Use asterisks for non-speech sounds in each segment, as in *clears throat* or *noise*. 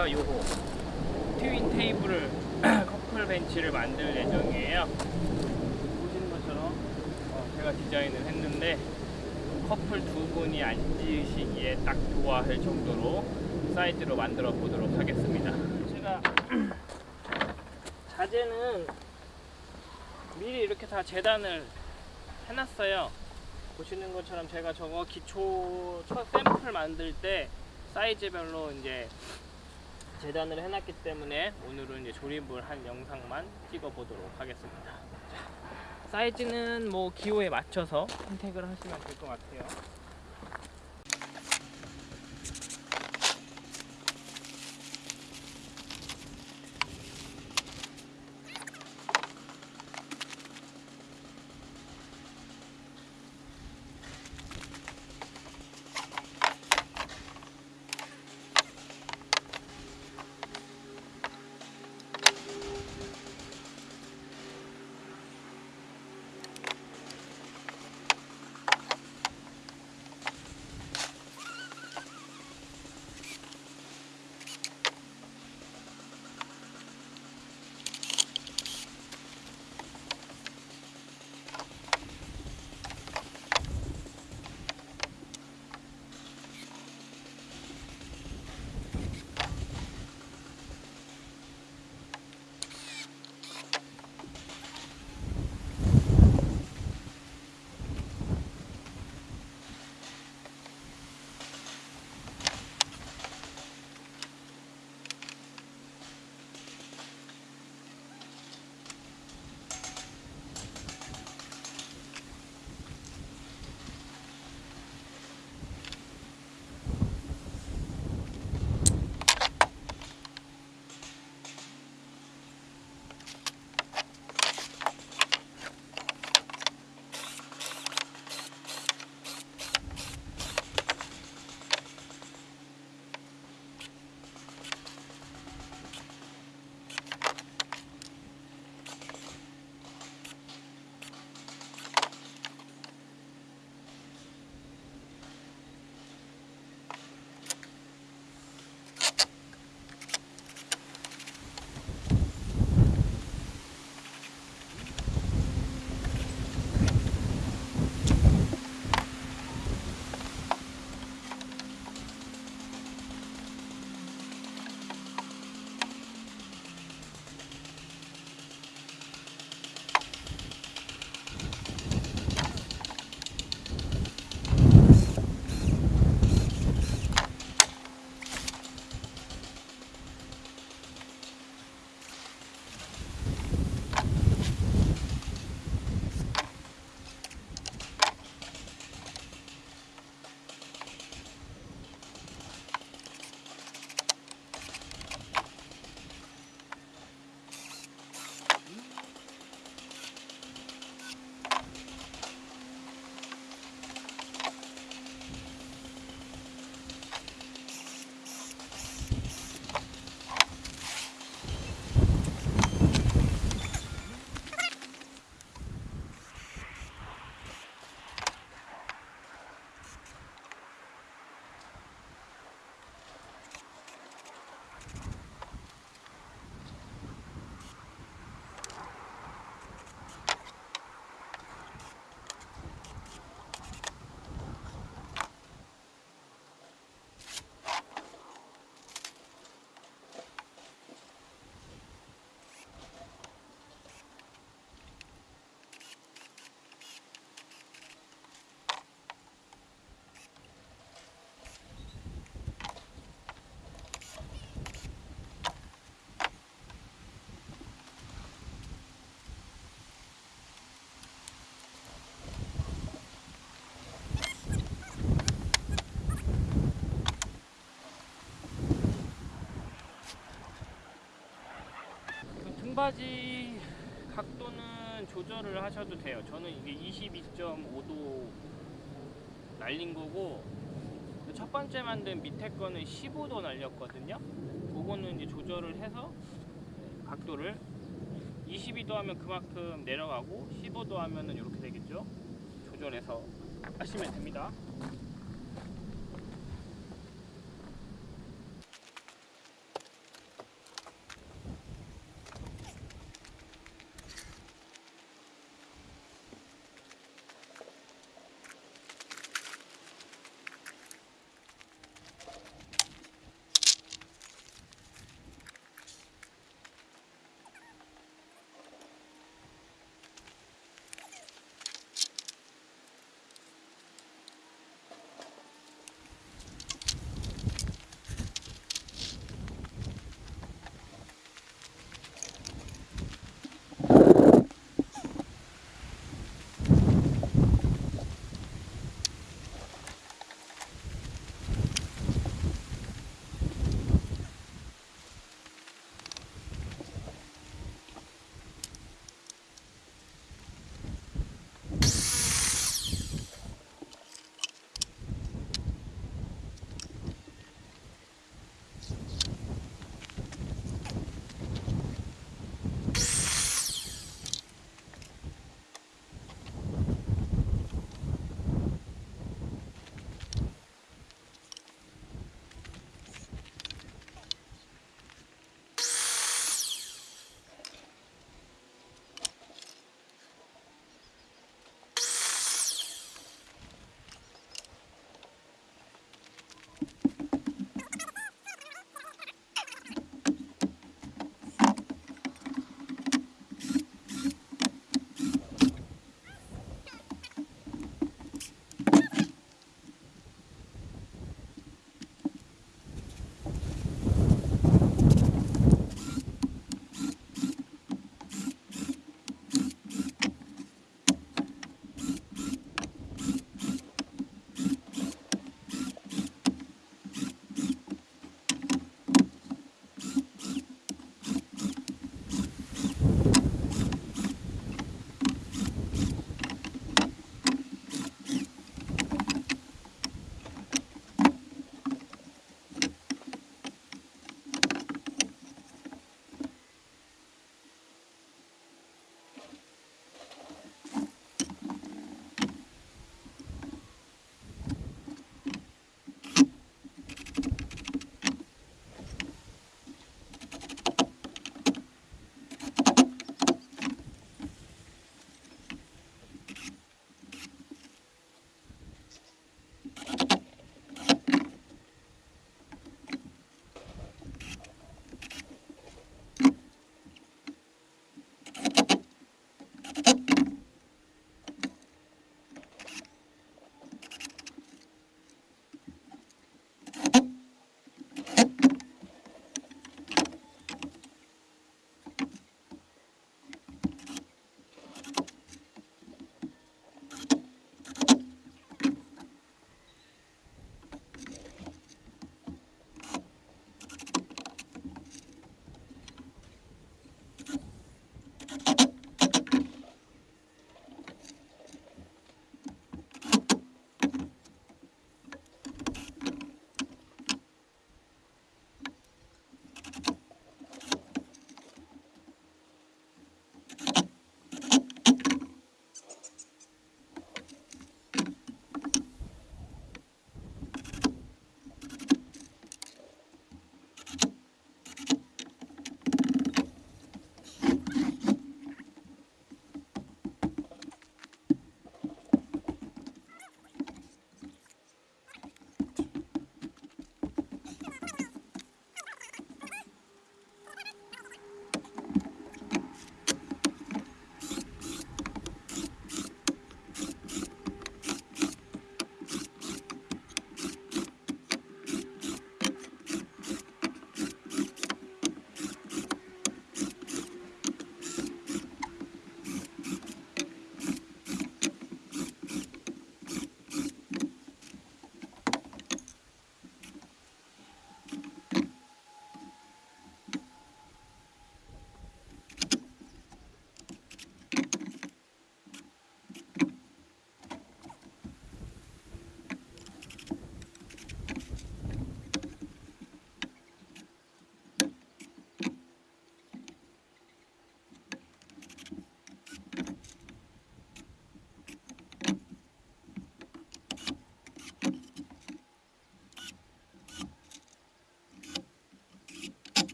제가 요거 트윈 테이블을 *clears throat* 커플 벤치를 만들 예정이에요. 보시는 것처럼 어, 제가 디자인을 했는데 커플 두 분이 앉으시기에 딱 좋아할 정도로 사이즈로 만들어 보도록 하겠습니다. 제가 *clears throat* 자재는 미리 이렇게 다 재단을 해놨어요. 보시는 것처럼 제가 저거 기초 첫 샘플 만들 때 사이즈별로 이제 재단을 해놨기 때문에 오늘은 이제 조립을 한 영상만 찍어 보도록 하겠습니다. 자, 사이즈는 뭐 기호에 맞춰서 선택을 하시면 될 것 같아요. 등받이 각도는 조절을 하셔도 돼요. 저는 이게 22.5도 날린 거고 첫 번째 만든 밑에 거는 15도 날렸거든요. 그거는 이제 조절을 해서 각도를 22도 하면 그만큼 내려가고 15도 하면은 이렇게 되겠죠. 조절해서 하시면 됩니다.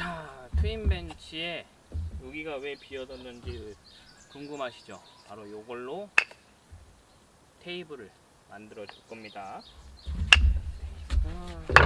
자 트윈 벤치에 여기가 왜 비어졌는지 궁금하시죠 바로 요걸로 테이블을 만들어 줄 겁니다 아.